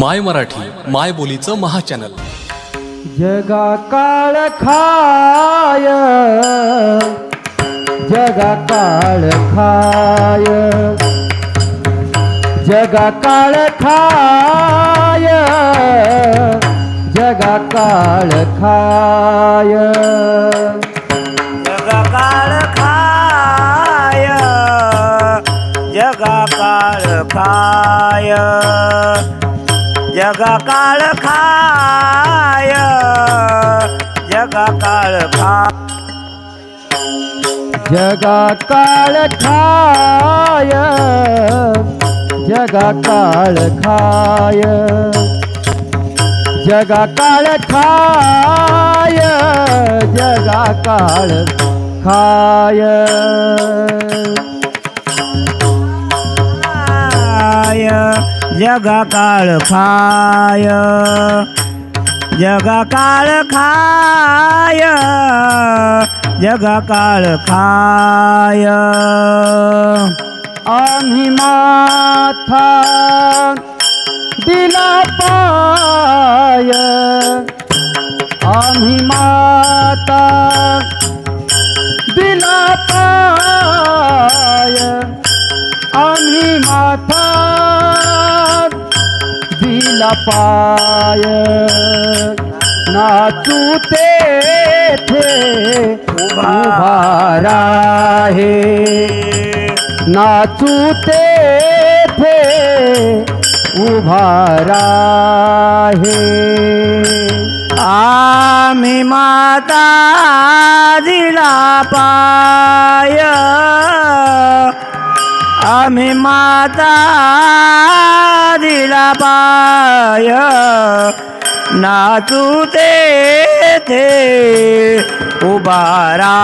My Marathi माय बोलीचं महाचॅनल. जगा काळ खाय. जगा काळ खाय. जगा काळ खाय. जगा काळ खाय. जगा काळ खाय. जगा काळ खाय जगा काळ खा जगा काळ खाय जगा काळ खाय. जगा काळ खाय जगा काळ खाय. खाय. जगा काळ खाय. जगा काळ खाय. जगा काळ खाय. आम्ही माथा दिला पा नाथा दिला पाय. नाचू ते उभारा हे नाचू ते उभारा हे आम्ही माता दिला पाय. स्वामी माता दिलाबाय नाचू ते थे, उबारा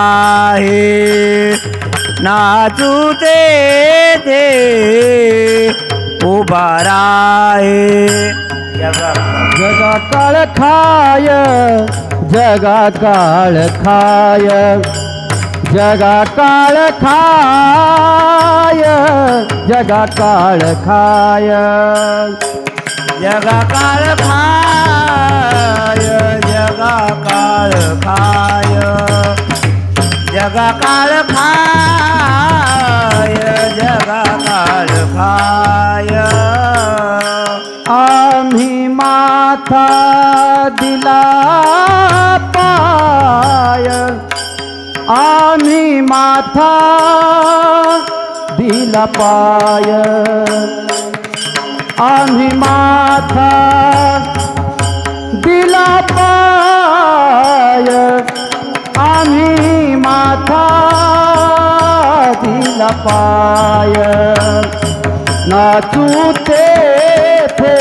है। नाचू ते थे, उबारा है। जगा काळ खाय जगा काळ खाय। जगा काळ खाय, जगा काळ खाय. जगा काळ खाय, जगा काळ खाय. जगा काळ खाय, जगा काळ खाय. आम्ही माथा दिला पाय. आम्ही माथा दिला पाय। आम्ही माथा दिला पाय। आम्ही माथा दिला पाय। नाचू तेथे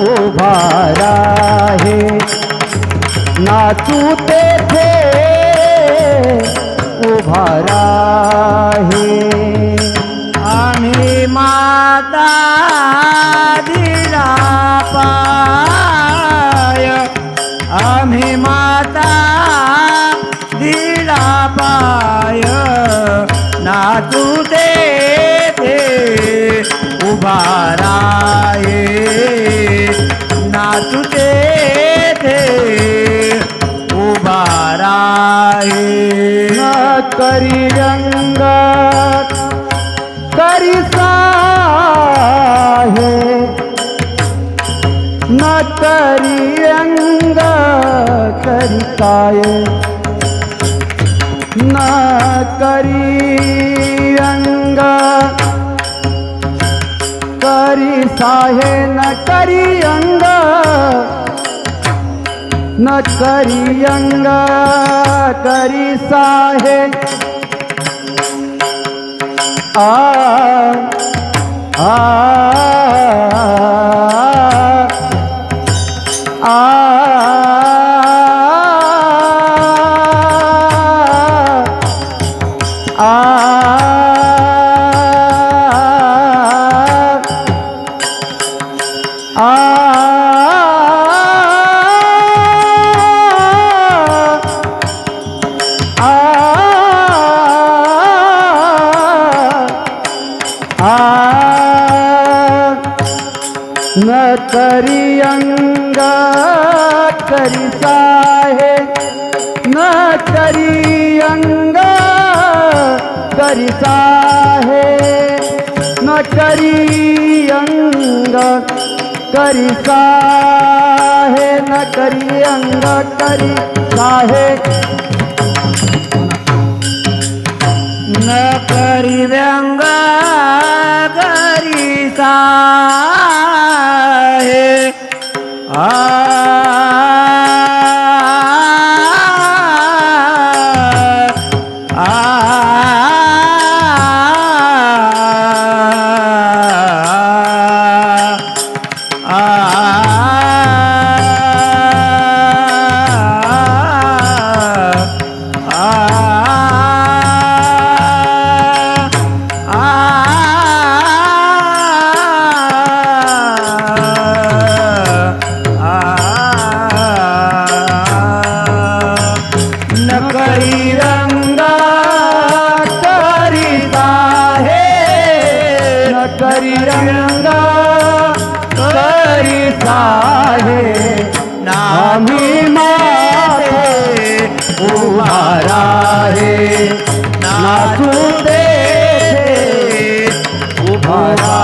उभा राहे। नाचू तेथे उभा राहे. आम्ही माता दिला पाय. आम्ही माता दिला पाय. नाचू ते ते करी रंग करी साहे न करी रंग करी काय न करी रंग करी साहे न करी अंग न करी अंगा करी साहे आ आ, आ, आ Ah न करी अंगा करी साहे न करी अंगा करी साहे न करी अंगा करी साहे न करी अंगा करी साहे न करी व्यंगा करी रंगा करी साहे नामी मारे उभारा रे ना दे उभारा